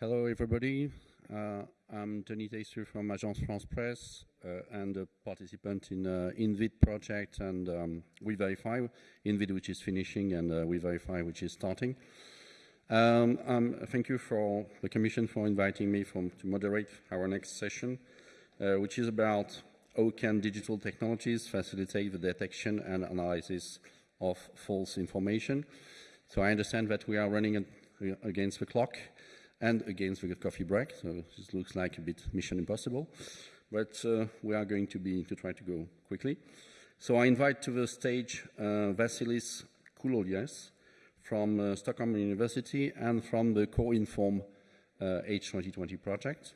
Hello, everybody. Uh, I'm Denis Teyssou from Agence France Presse uh, and a participant in uh, InVid project and um, We Verify, InVid which is finishing and uh, We Verify which is starting. Um, um, thank you for the Commission for inviting me from, to moderate our next session, uh, which is about how can digital technologies facilitate the detection and analysis of false information. So I understand that we are running against the clock and against the coffee break. So this looks like a bit mission impossible, but uh, we are going to be to try to go quickly. So I invite to the stage uh, Vasilis Koulolias from uh, Stockholm University and from the CoInform uh, H2020 project.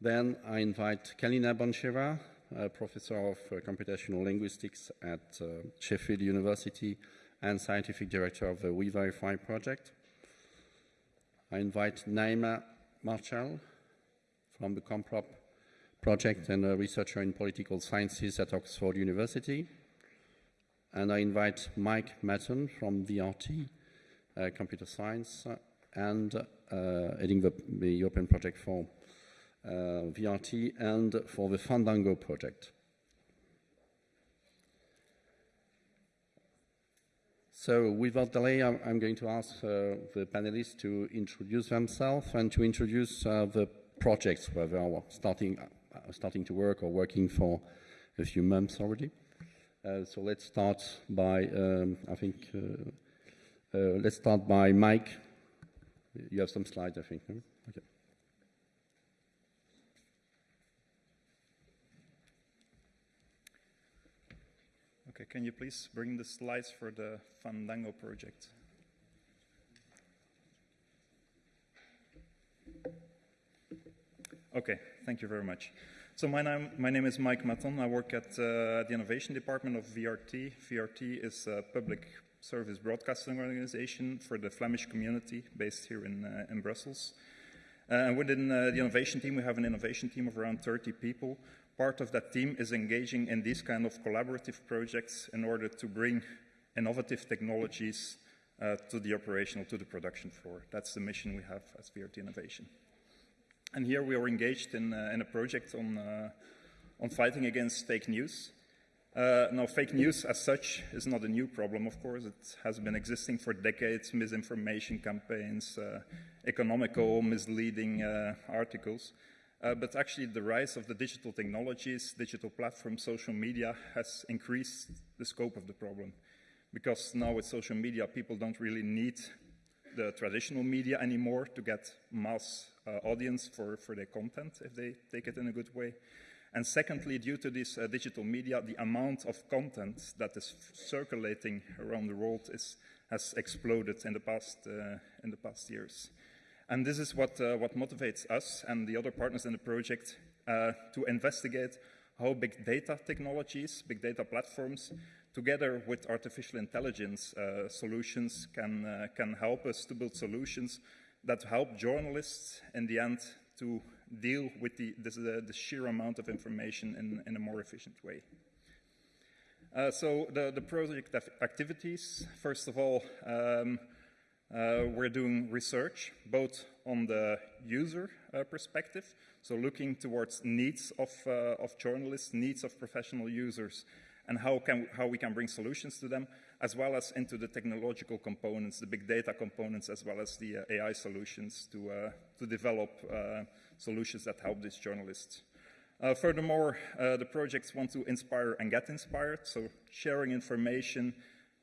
Then I invite Kalina Bontcheva, professor of uh, computational linguistics at uh, Sheffield University and scientific director of the We Verify project. I invite Nahema Marchal from the Comprop project and a researcher in political sciences at Oxford University. And I invite Mike Matton from VRT, uh, computer science, and uh, heading the, the, European project for uh, VRT and for the Fandango project. So without delay, I'm, I'm going to ask uh, the panelists to introduce themselves and to introduce uh, the projects where they are starting, uh, starting to work or working for a few months already. So let's start by, um, I think, let's start by Mike. You have some slides, I think. Okay, can you please bring the slides for the Fandango project? Okay, thank you very much. So my name, my name is Mike Matton. I work at uh, the Innovation Department of VRT. VRT is a public service broadcasting organization for the Flemish community based here in, uh, in Brussels. Uh, and within uh, the innovation team, we have an innovation team of around 30 people part of that team is engaging in these kind of collaborative projects in order to bring innovative technologies uh, to the operational, to the production floor. That's the mission we have as VRT Innovation. And here we are engaged in, uh, in a project on, uh, on fighting against fake news. Uh, now, fake news as such is not a new problem, of course. It has been existing for decades, misinformation campaigns, uh, economical misleading uh, articles. Uh, but actually the rise of the digital technologies, digital platforms, social media has increased the scope of the problem. Because now with social media, people don't really need the traditional media anymore to get mass uh, audience for, for their content if they take it in a good way. And secondly, due to this uh, digital media, the amount of content that is circulating around the world is, has exploded in the past, uh, in the past years. And this is what, uh, what motivates us and the other partners in the project uh, to investigate how big data technologies, big data platforms, together with artificial intelligence uh, solutions can, uh, can help us to build solutions that help journalists in the end to deal with the, uh, the sheer amount of information in, in a more efficient way. Uh, so the, the project activities, first of all, um, uh, we're doing research both on the user uh, perspective, so looking towards needs of, uh, of journalists, needs of professional users, and how, can, how we can bring solutions to them, as well as into the technological components, the big data components, as well as the uh, AI solutions to, uh, to develop uh, solutions that help these journalists. furthermore, the projects want to inspire and get inspired, so sharing information,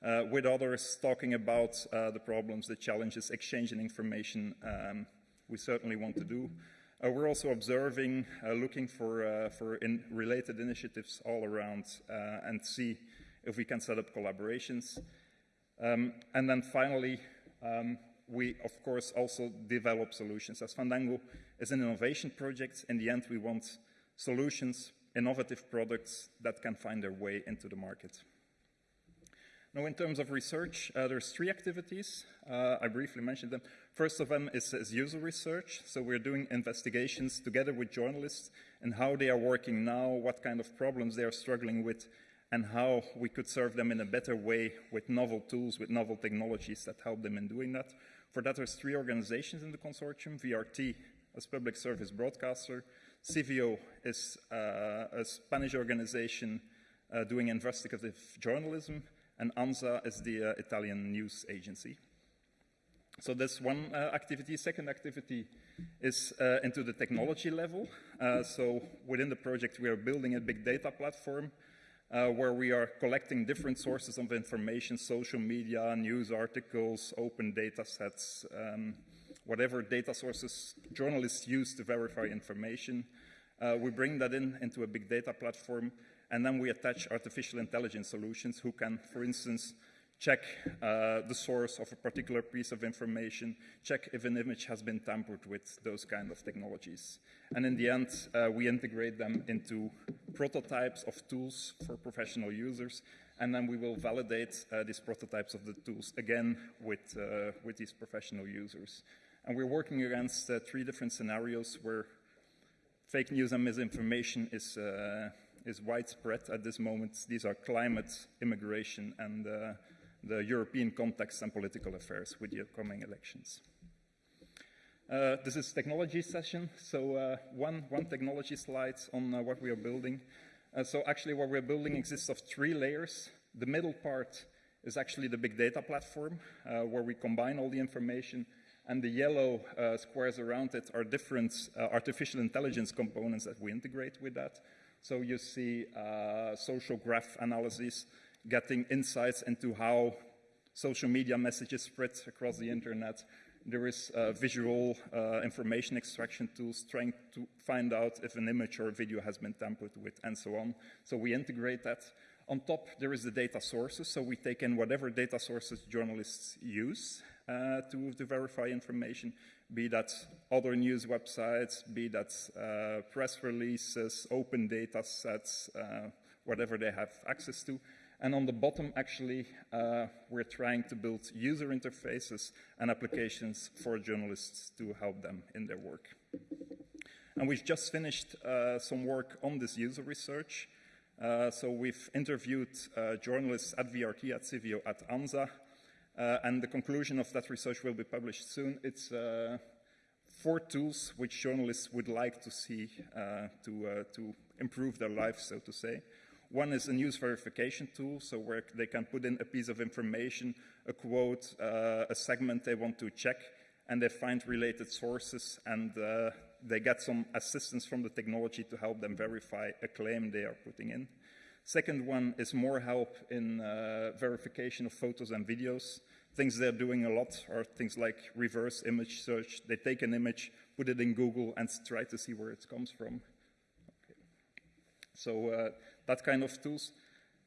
uh, with others talking about uh, the problems, the challenges, exchanging information um, we certainly want to do. Uh, we're also observing, uh, looking for, uh, for in related initiatives all around uh, and see if we can set up collaborations. Um, and then finally, um, we of course also develop solutions. As Fandango is an innovation project, in the end we want solutions, innovative products that can find their way into the market. Now, in terms of research, uh, there's three activities. Uh, I briefly mentioned them. First of them is, is, user research. So we're doing investigations together with journalists and how they are working now, what kind of problems they are struggling with, and how we could serve them in a better way with novel tools, with novel technologies that help them in doing that. For that, there's three organizations in the consortium, VRT as public service broadcaster, Civio is uh, a Spanish organization uh, doing investigative journalism, and ANSA is the uh, Italian news agency. So that's one uh, activity. Second activity is uh, into the technology level. Uh, so within the project, we are building a big data platform uh, where we are collecting different sources of information, social media, news articles, open data sets, um, whatever data sources journalists use to verify information. Uh, we bring that in into a big data platform, and then we attach artificial intelligence solutions who can, for instance, check uh, the source of a particular piece of information, check if an image has been tampered with, those kind of technologies. And in the end, uh, we integrate them into prototypes of tools for professional users, and then we will validate uh, these prototypes of the tools again with, uh, with these professional users. And we're working against uh, three different scenarios where fake news and misinformation is, uh, is widespread at this moment. These are climate, immigration, and the European context and political affairs with the upcoming elections. Uh, this is technology session, so uh, one, one technology slide on uh, what we are building. Uh, so actually what we're building exists of three layers. The middle part is actually the big data platform, uh, where we combine all the information, and the yellow uh, squares around it are different artificial intelligence components that we integrate with that. So you see social graph analysis, getting insights into how social media messages spread across the internet. There is uh, visual uh, information extraction tools trying to find out if an image or video has been tampered with and so on. So we integrate that. On top, there is the data sources. So we take in whatever data sources journalists use uh, to, to verify information, be that other news websites, be that uh, press releases, open data sets, uh, whatever they have access to. And on the bottom, actually, uh, we're trying to build user interfaces and applications for journalists to help them in their work. And we've just finished uh, some work on this user research. Uh, so we've interviewed uh, journalists at VRT, at Civio, at ANSA, and the conclusion of that research will be published soon. It's uh, four tools which journalists would like to see to, to improve their lives, so to say. One is a news verification tool, so where they can put in a piece of information, a quote, uh, a segment they want to check, and they find related sources, and uh, they get some assistance from the technology to help them verify a claim they are putting in. Second one is more help in uh, verification of photos and videos. Things they're doing a lot are things like reverse image search. They take an image, put it in Google, and try to see where it comes from. Okay. So uh, that kind of tools.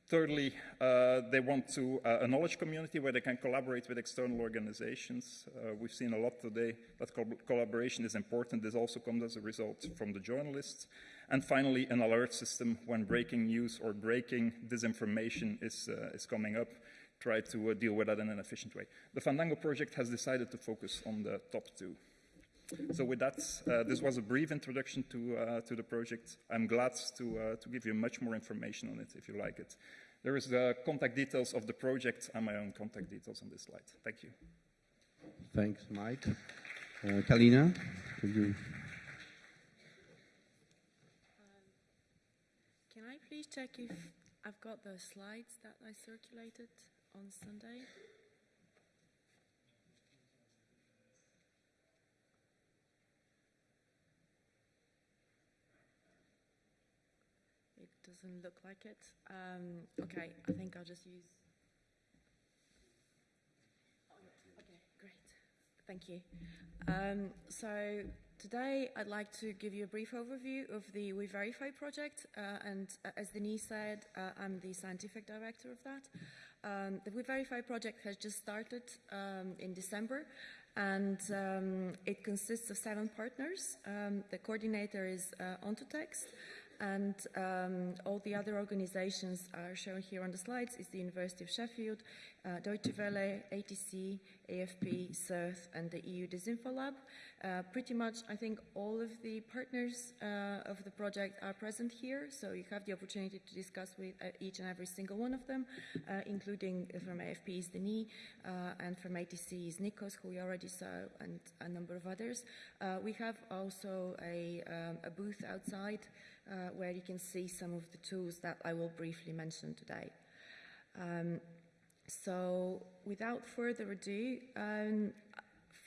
Thirdly, uh, they want to uh, a knowledge community where they can collaborate with external organizations. Uh, we've seen a lot today that co collaboration is important. This also comes as a result from the journalists. And finally, an alert system when breaking news or breaking disinformation is, uh, is coming up. Try to uh, deal with that in an efficient way. The Fandango project has decided to focus on the top two. So with that, uh, this was a brief introduction to, uh, to the project. I'm glad to, uh, to give you much more information on it if you like it. There is the contact details of the project and my own contact details on this slide. Thank you. Thanks, Mike. Uh, Kalina, could you? Um, can I please check if I've got the slides that I circulated on Sunday? It doesn't look like it. Um, okay, I think I'll just use. Okay, great. Thank you. Um, so today I'd like to give you a brief overview of the We Verify project. Uh, and uh, as Denis said, uh, I'm the scientific director of that. Um, the We Verify project has just started um, in December and um, it consists of seven partners. Um, the coordinator is uh, Ontotext and um, all the other organizations are shown here on the slides is the University of Sheffield, uh, Deutsche Welle, ATC, AFP, CERTH, and the EU Disinfo Lab. Uh, pretty much, I think all of the partners uh, of the project are present here, so you have the opportunity to discuss with uh, each and every single one of them, uh, including from AFP is Denis, uh, and from ATC is Nikos, who we already saw, and a number of others. We have also a, um, a booth outside uh, where you can see some of the tools that I will briefly mention today. Um, so, without further ado, um,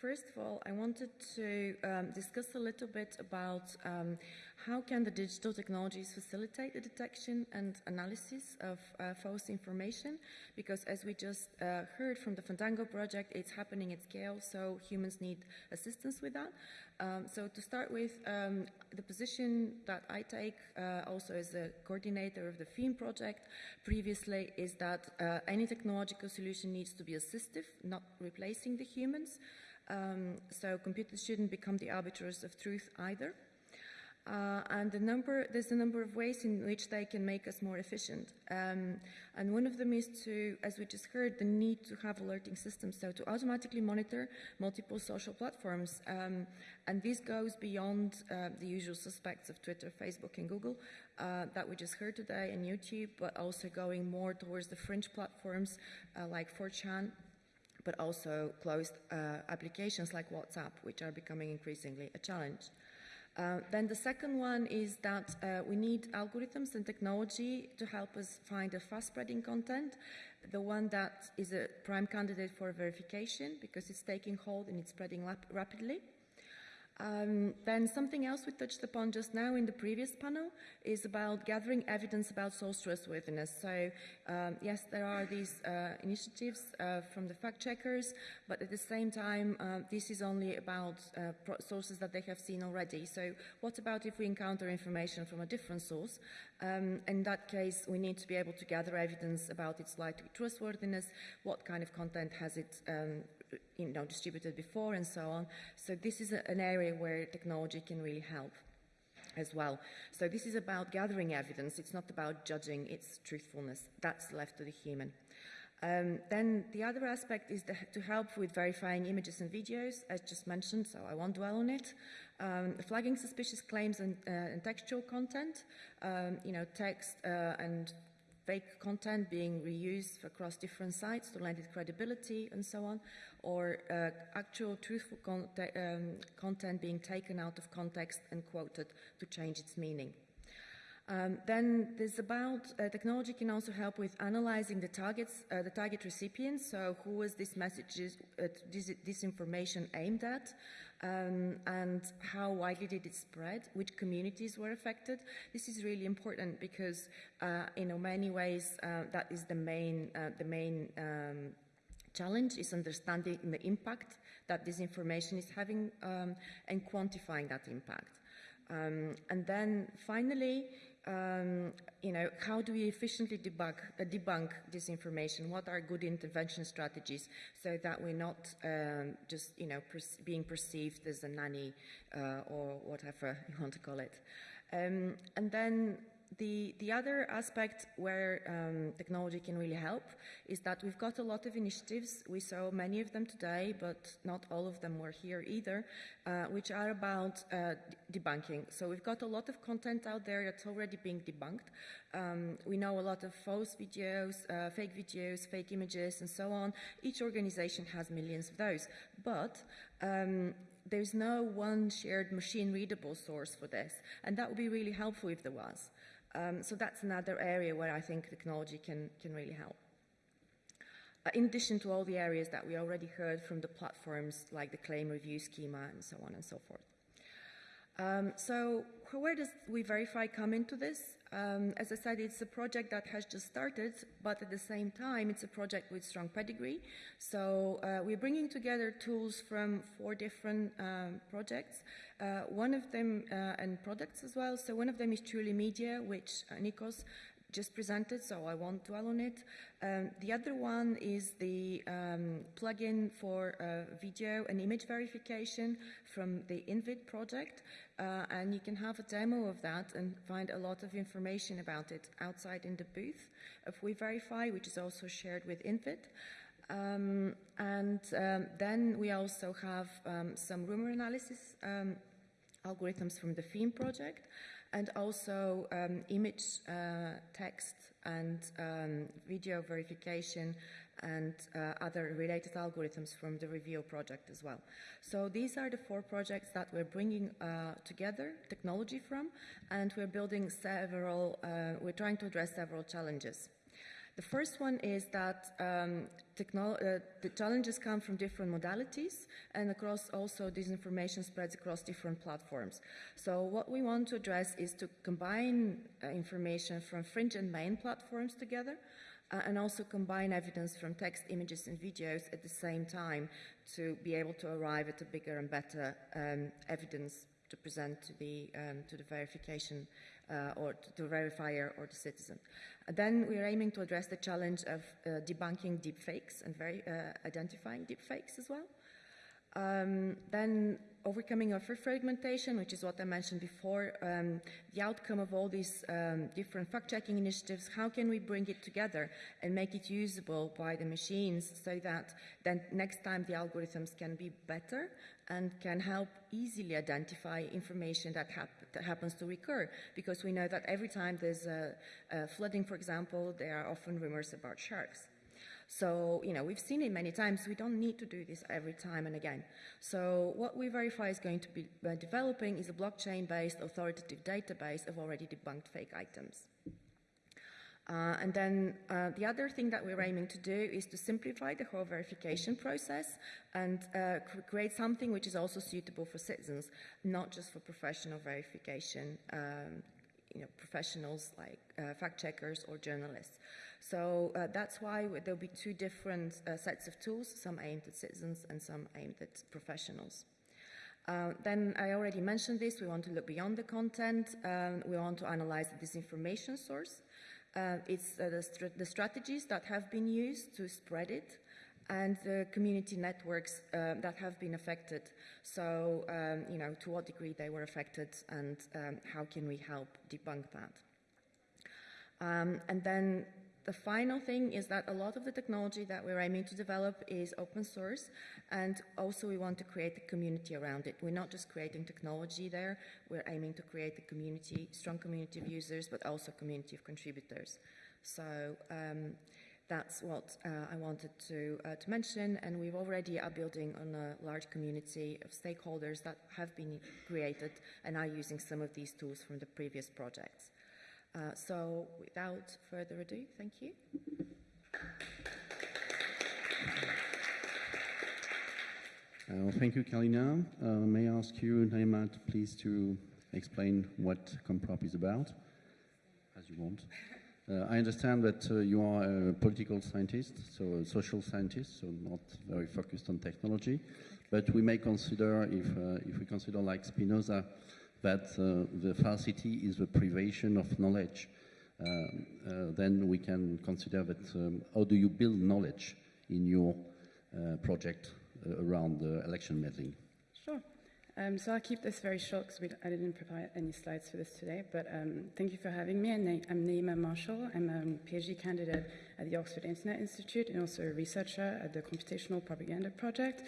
first of all, I wanted to um, discuss a little bit about um, how can the digital technologies facilitate the detection and analysis of uh, false information? Because as we just uh, heard from the Fandango project, it's happening at scale, so humans need assistance with that. Um, so to start with, um, the position that I take uh, also as a coordinator of the PHEME project previously is that uh, any technological solution needs to be assistive, not replacing the humans. Um, so computers shouldn't become the arbiters of truth either. Uh, and the number, there's a number of ways in which they can make us more efficient. Um, and one of them is to, as we just heard, the need to have alerting systems, so to automatically monitor multiple social platforms. Um, and this goes beyond uh, the usual suspects of Twitter, Facebook, and Google uh, that we just heard today, and YouTube, but also going more towards the fringe platforms uh, like 4chan, but also closed uh, applications like WhatsApp, which are becoming increasingly a challenge. Uh, then the second one is that uh, we need algorithms and technology to help us find a fast spreading content, the one that is a prime candidate for verification because it's taking hold and it's spreading rapidly. Um, then something else we touched upon just now in the previous panel is about gathering evidence about source trustworthiness. So um, yes, there are these uh, initiatives uh, from the fact checkers, but at the same time, uh, this is only about uh, sources that they have seen already. So what about if we encounter information from a different source? Um, in that case, we need to be able to gather evidence about its likely trustworthiness, what kind of content has it um, you know, distributed before and so on. So this is a, an area where technology can really help as well. So this is about gathering evidence. It's not about judging its truthfulness. That's left to the human. Um, then the other aspect is the, to help with verifying images and videos, as just mentioned, so I won't dwell on it. Um, flagging suspicious claims and, uh, and textual content, um, you know, text uh, and fake content being reused across different sites to lend it credibility and so on, or uh, actual truthful con um, content being taken out of context and quoted to change its meaning. Um, then there's about uh, technology can also help with analyzing the targets, uh, the target recipients. So who was this message, uh, this, this, information aimed at, um, and how widely did it spread? Which communities were affected? This is really important because, uh, in many ways, uh, that is the main, uh, the main um, challenge is understanding the impact that this information is having um, and quantifying that impact. Um, and then finally, um, you know, how do we efficiently debug, uh, debunk disinformation? What are good intervention strategies so that we're not um, just, you know, per being perceived as a nanny uh, or whatever you want to call it? Um, and then the, the other aspect where um, technology can really help is that we've got a lot of initiatives. We saw many of them today, but not all of them were here either, uh, which are about uh, debunking. So we've got a lot of content out there that's already being debunked. Um, we know a lot of false videos, uh, fake videos, fake images, and so on. Each organization has millions of those. But um, there's no one shared machine readable source for this. And that would be really helpful if there was. Um, so that's another area where I think technology can, can really help. Uh, in addition to all the areas that we already heard from the platforms like the claim review schema and so on and so forth. Um, so where does We Verify come into this? Um, as I said, it's a project that has just started, but at the same time, it's a project with strong pedigree. So uh, we're bringing together tools from four different um, projects. Uh, one of them, uh, and products as well. So one of them is Truly Media, which uh, Nikos just presented, so I won't dwell on it. Um, the other one is the um, plugin for uh, video and image verification from the InVid project, uh, and you can have a demo of that and find a lot of information about it outside in the booth of We Verify, which is also shared with InVid. Um, and um, then we also have um, some rumor analysis um, algorithms from the PHEME project and also um, image, uh, text, and um, video verification and uh, other related algorithms from the REVEAL project as well. So these are the four projects that we're bringing uh, together technology from, and we're building several, uh, we're trying to address several challenges. The first one is that um, uh, the challenges come from different modalities and across also this information spreads across different platforms. So what we want to address is to combine uh, information from fringe and main platforms together uh, and also combine evidence from text, images and videos at the same time to be able to arrive at a bigger and better um, evidence to present to the, um, to the verification uh, or to verifier or the citizen. Then we're aiming to address the challenge of uh, debunking deepfakes and very, uh, identifying deepfakes as well. Um, then overcoming of fragmentation, which is what I mentioned before, um, the outcome of all these um, different fact-checking initiatives, how can we bring it together and make it usable by the machines so that then next time the algorithms can be better and can help easily identify information that, hap that happens to recur because we know that every time there's a, a flooding, for example, there are often rumors about sharks. So, you know, we've seen it many times. We don't need to do this every time and again. So what We Verify is going to be uh, developing is a blockchain-based authoritative database of already debunked fake items. Uh, and then uh, the other thing that we're aiming to do is to simplify the whole verification process and uh, create something which is also suitable for citizens, not just for professional verification, um, you know, professionals like uh, fact checkers or journalists. So uh, that's why there'll be two different uh, sets of tools, some aimed at citizens and some aimed at professionals. Uh, then I already mentioned this, we want to look beyond the content, um, we want to analyze the disinformation source. Uh, it's uh, the, the, strategies that have been used to spread it and the community networks uh, that have been affected. So, um, you know, to what degree they were affected and um, how can we help debunk that. Um, and then the final thing is that a lot of the technology that we're aiming to develop is open source, and also we want to create a community around it. We're not just creating technology there, we're aiming to create a community, strong community of users, but also community of contributors. So um, that's what uh, I wanted to, uh, to mention, and we've already are building on a large community of stakeholders that have been created and are using some of these tools from the previous projects. Uh, so without further ado, thank you. Uh, thank you, Kalina. Uh, may I ask you, Nahema, please to explain what Comprop is about, as you want. Uh, I understand that uh, you are a political scientist, so a social scientist, so not very focused on technology. But we may consider, if, uh, if we consider like Spinoza, that uh, the falsity is the privation of knowledge, um, uh, then we can consider that um, how do you build knowledge in your uh, project around election meddling? Sure. Um, so I'll keep this very short because I didn't provide any slides for this today, but um, thank you for having me. I'm Nahema Marchal. I'm a PhD candidate at the Oxford Internet Institute and also a researcher at the Computational Propaganda Project.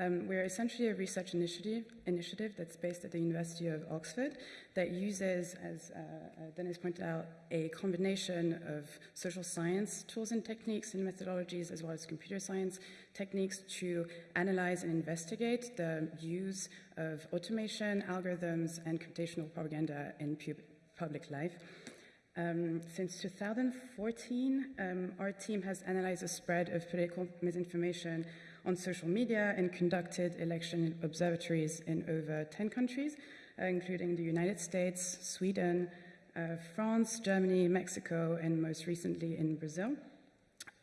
Um, we're essentially a research initiative, initiative that's based at the University of Oxford that uses, as uh, uh, Denis pointed out, a combination of social science tools and techniques and methodologies, as well as computer science techniques to analyze and investigate the use of automation, algorithms, and computational propaganda in pu public life. Um, since 2014, um, our team has analyzed the spread of political misinformation on social media and conducted election observatories in over 10 countries, uh, including the United States, Sweden, uh, France, Germany, Mexico, and most recently in Brazil.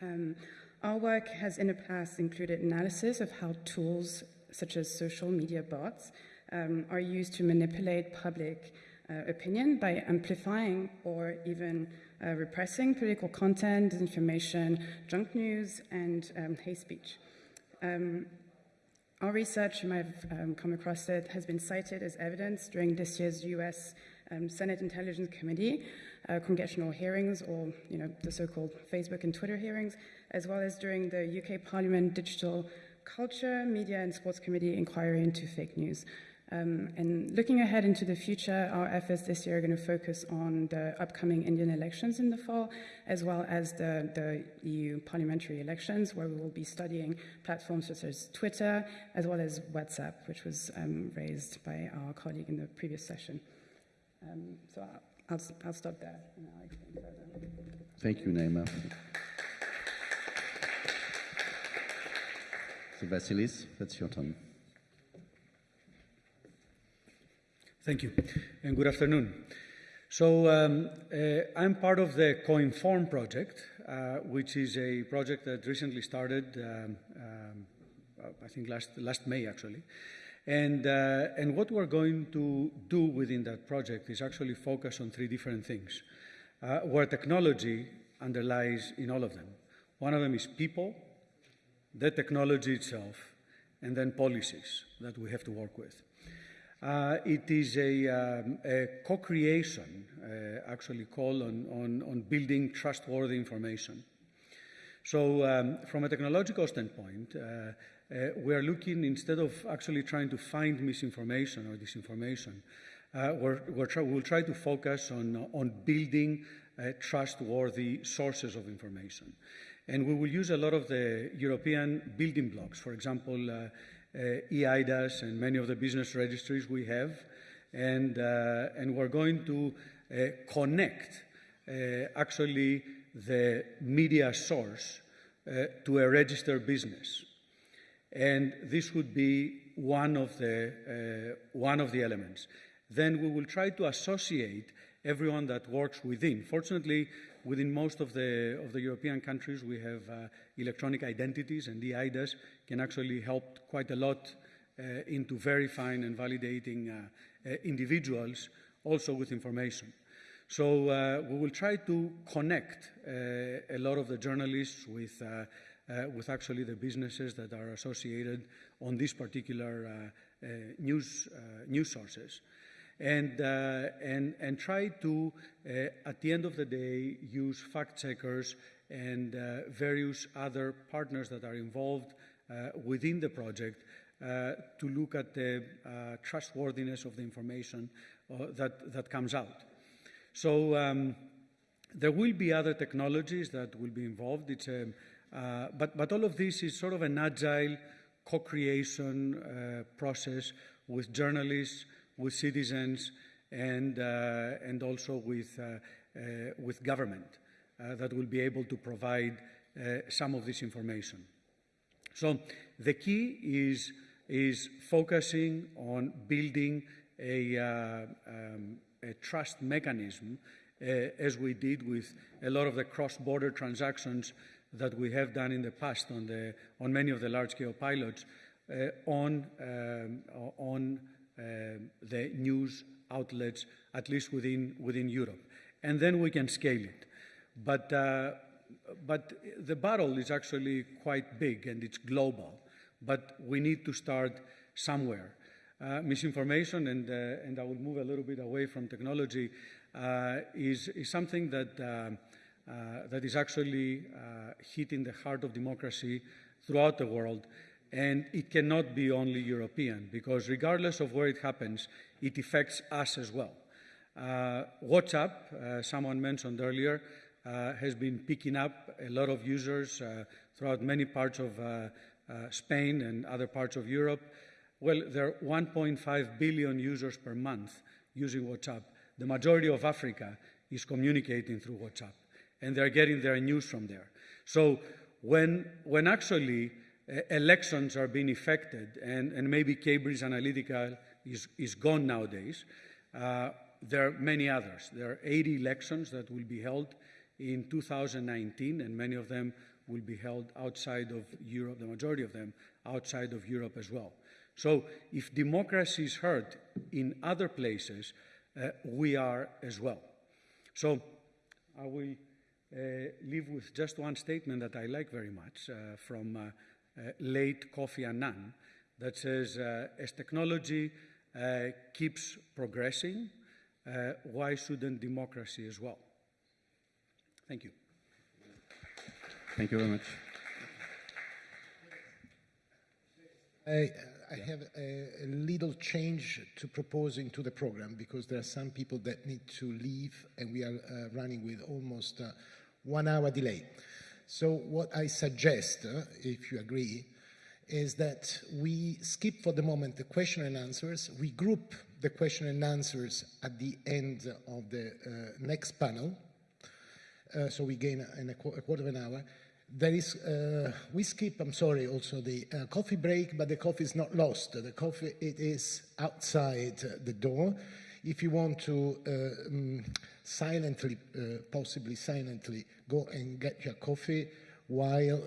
Um, our work has in the past included analysis of how tools such as social media bots um, are used to manipulate public uh, opinion by amplifying or even uh, repressing political content, disinformation, junk news, and um, hate speech. Um, our research, you might have um, come across it, has been cited as evidence during this year's US um, Senate Intelligence Committee, uh, congressional hearings, or you know the so-called Facebook and Twitter hearings, as well as during the UK Parliament Digital Culture, Media and Sports Committee inquiry into fake news. Um, and looking ahead into the future, our efforts this year are going to focus on the upcoming Indian elections in the fall, as well as the, the EU parliamentary elections, where we will be studying platforms such as Twitter, as well as WhatsApp, which was um, raised by our colleague in the previous session. Um, so I'll, I'll, I'll, stop there. Thank you, Nahema. So, Vasilis, that's your turn. Thank you, and good afternoon. So, um, uh, I'm part of the CoInform project, uh, which is a project that recently started, um, um, I think last, last May actually. And, uh, and what we're going to do within that project is actually focus on three different things, uh, where technology underlies in all of them. One of them is people, the technology itself, and then policies that we have to work with. Uh, it is a, um, a co-creation, uh, actually, call on, on, on, building trustworthy information. So, um, from a technological standpoint, uh, uh we are looking instead of actually trying to find misinformation or disinformation, uh, we're, we're try, we'll try to focus on, on building uh, trustworthy sources of information. And we will use a lot of the European building blocks, for example, eIDAS and many of the business registries we have. And, uh, and we're going to uh, connect actually the media source to a registered business. And this would be one of the, one of the elements. Then we will try to associate everyone that works within. Fortunately, within most of the, of the European countries, we have uh, electronic identities, and the eIDAS can actually help quite a lot uh, into verifying and validating uh, uh individuals also with information. So uh, we will try to connect a lot of the journalists with, with actually the businesses that are associated on these particular news, news sources and, uh, and, and try to, uh, at the end of the day, use fact checkers and uh, various other partners that are involved uh, within the project uh, to look at the uh, trustworthiness of the information that, that comes out. So um, there will be other technologies that will be involved. It's a, but, but all of this is sort of an agile co-creation process with journalists, with citizens and, uh, and also with, uh, uh, with government that will be able to provide some of this information. So the key is, is focusing on building a, um, a trust mechanism uh, as we did with a lot of the cross-border transactions that we have done in the past on, the, on many of the large-scale pilots uh, on, um, on the news outlets, at least within, within Europe. And then we can scale it. But, uh, but the battle is actually quite big and it's global. But we need to start somewhere. Uh, misinformation, and, uh, and I will move a little bit away from technology, uh, is, is something that, uh, uh, that is actually hitting the heart of democracy throughout the world. And it cannot be only European, because regardless of where it happens, it affects us as well. Uh, WhatsApp, uh, someone mentioned earlier, uh, has been picking up a lot of users uh, throughout many parts of uh, uh, Spain and other parts of Europe. Well, there are 1.5 billion users per month using WhatsApp. The majority of Africa is communicating through WhatsApp, and they're getting their news from there. So when, when actually elections are being affected, and, and maybe Cambridge Analytica is, is gone nowadays. Uh, there are many others. There are 80 elections that will be held in 2019, and many of them will be held outside of Europe, the majority of them outside of Europe as well. So if democracy is hurt in other places, uh, we are as well. So I will uh, leave with just one statement that I like very much uh, from uh, late Kofi Annan that says uh, as technology uh, keeps progressing, uh, why shouldn't democracy as well? Thank you. Thank you very much. I, I have a, a little change to proposing to the program because there are some people that need to leave and we are uh, running with almost uh, one hour delay. So what I suggest, uh, if you agree, is that we skip for the moment the question and answers. We group the question and answers at the end of the uh, next panel. Uh, so we gain in a, qu- a quarter of an hour. There is, uh, we skip, I'm sorry, also the uh, coffee break, but the coffee is not lost. The coffee, it is outside the door. If you want to um, silently, uh, possibly silently, go and get your coffee, while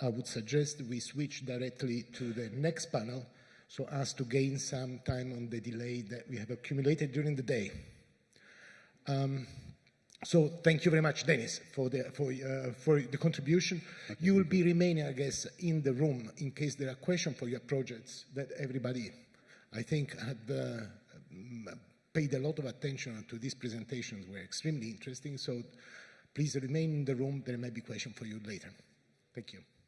I would suggest we switch directly to the next panel, so as to gain some time on the delay that we have accumulated during the day. Um, so thank you very much, Denis, for the, for, uh, for the contribution. You will be remaining, I guess, in the room in case there are questions for your projects that everybody, I think, had uh, paid a lot of attention to these presentations were extremely interesting. So please remain in the room. There may be questions for you later. Thank you.